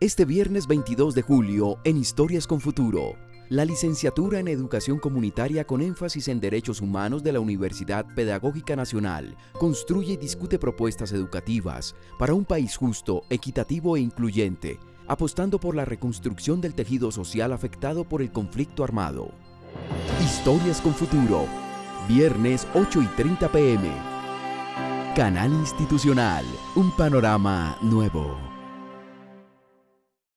Este viernes 22 de julio en Historias con Futuro. La licenciatura en Educación Comunitaria con énfasis en Derechos Humanos de la Universidad Pedagógica Nacional construye y discute propuestas educativas para un país justo, equitativo e incluyente, apostando por la reconstrucción del tejido social afectado por el conflicto armado. Historias con Futuro, viernes 8 y 30 pm. Canal Institucional, un panorama nuevo.